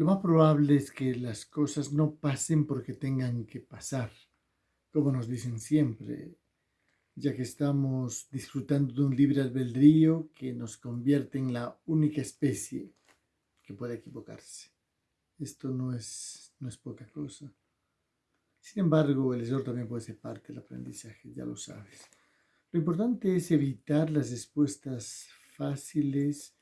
lo más probable es que las cosas no pasen porque tengan que pasar, como nos dicen siempre, ya que estamos disfrutando de un libre albedrío que nos convierte en la única especie que puede equivocarse. Esto no es, no es poca cosa. Sin embargo, el error también puede ser parte del aprendizaje, ya lo sabes. Lo importante es evitar las respuestas fáciles,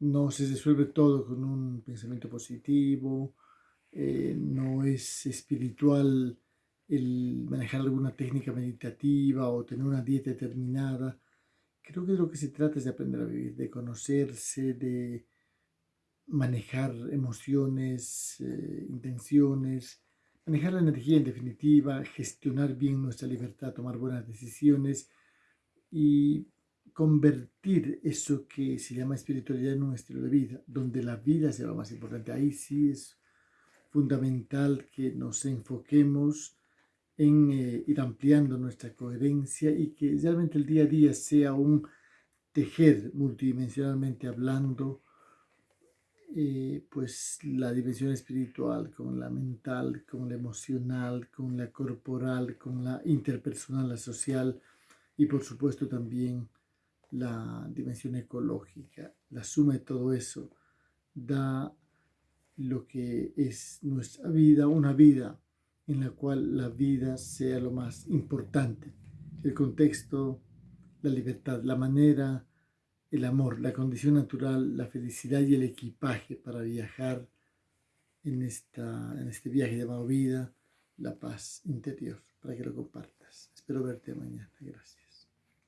no se resuelve todo con un pensamiento positivo, eh, no es espiritual el manejar alguna técnica meditativa o tener una dieta determinada. Creo que lo que se trata es de aprender a vivir, de conocerse, de manejar emociones, eh, intenciones, manejar la energía en definitiva, gestionar bien nuestra libertad, tomar buenas decisiones y convertir eso que se llama espiritualidad en un estilo de vida, donde la vida sea lo más importante. Ahí sí es fundamental que nos enfoquemos en eh, ir ampliando nuestra coherencia y que realmente el día a día sea un tejer multidimensionalmente hablando, eh, pues la dimensión espiritual con la mental, con la emocional, con la corporal, con la interpersonal, la social y por supuesto también la dimensión ecológica. La suma de todo eso da lo que es nuestra vida, una vida en la cual la vida sea lo más importante. El contexto, la libertad, la manera, el amor, la condición natural, la felicidad y el equipaje para viajar en, esta, en este viaje llamado vida, la paz interior, para que lo compartas. Espero verte mañana. Gracias.